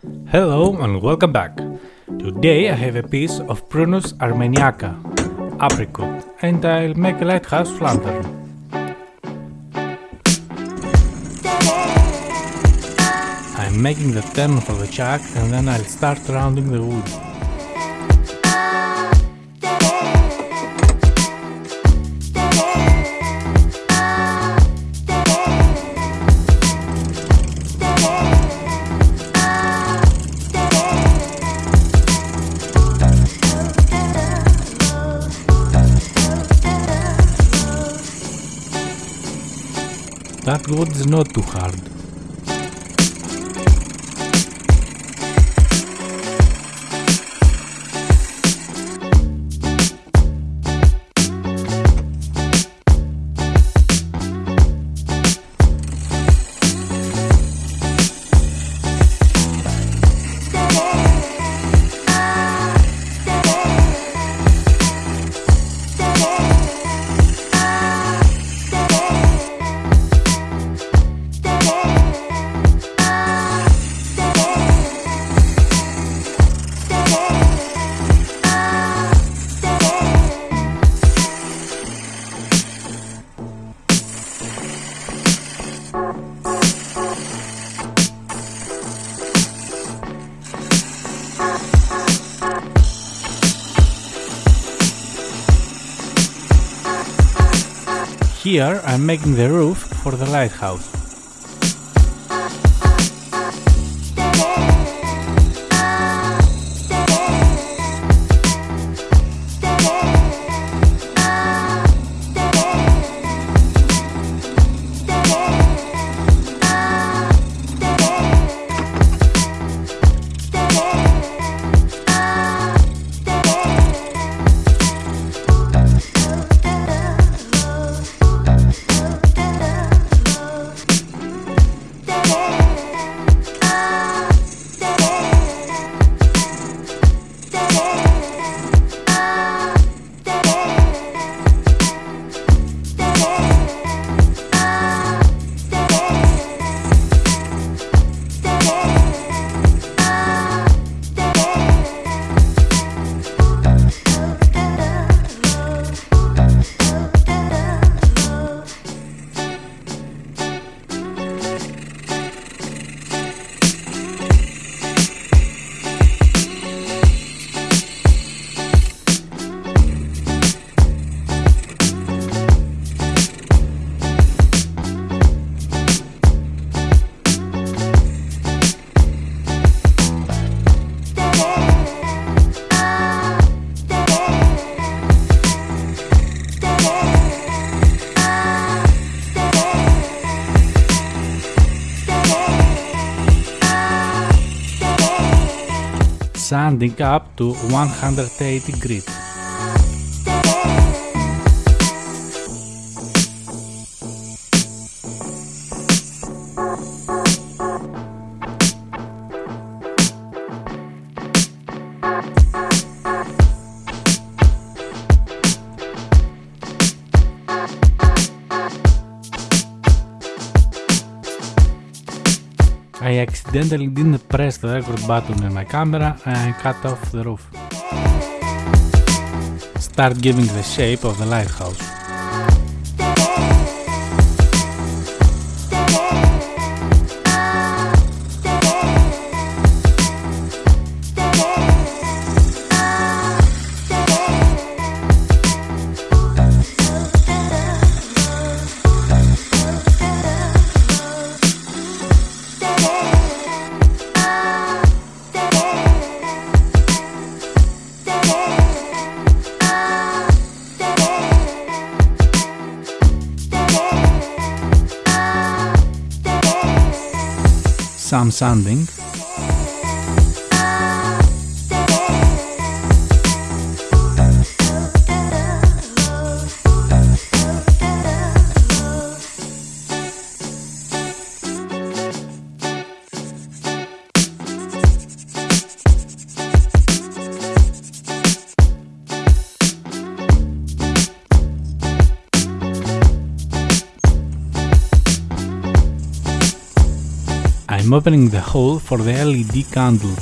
Hello and welcome back. Today I have a piece of Prunus armeniaca, apricot, and I'll make a lighthouse lantern. I'm making the turn for the chuck and then I'll start rounding the wood. That wood is not too hard. Here I'm making the roof for the lighthouse. Sanding up to 180 grit. Accidentally didn't press the record button in my camera and cut off the roof. Start giving the shape of the lighthouse. Some sanding. I'm opening the hole for the LED candle.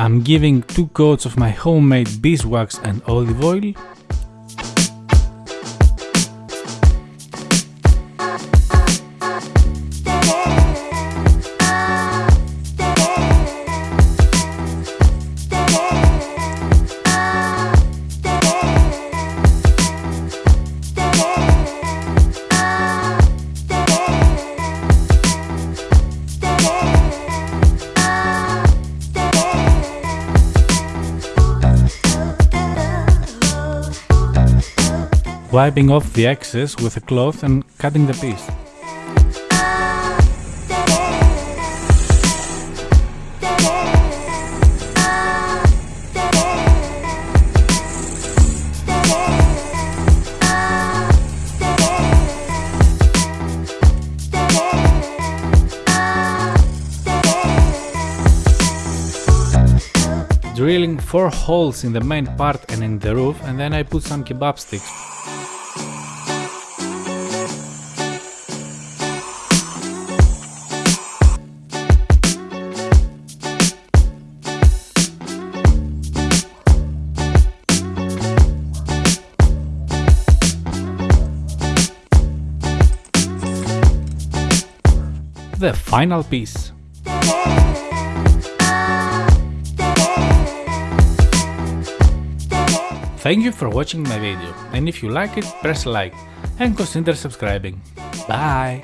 I'm giving two coats of my homemade beeswax and olive oil. Wiping off the excess with a cloth and cutting the piece. drilling 4 holes in the main part and in the roof and then I put some kebab sticks the final piece. Thank you for watching my video and if you like it press like and consider subscribing. Bye!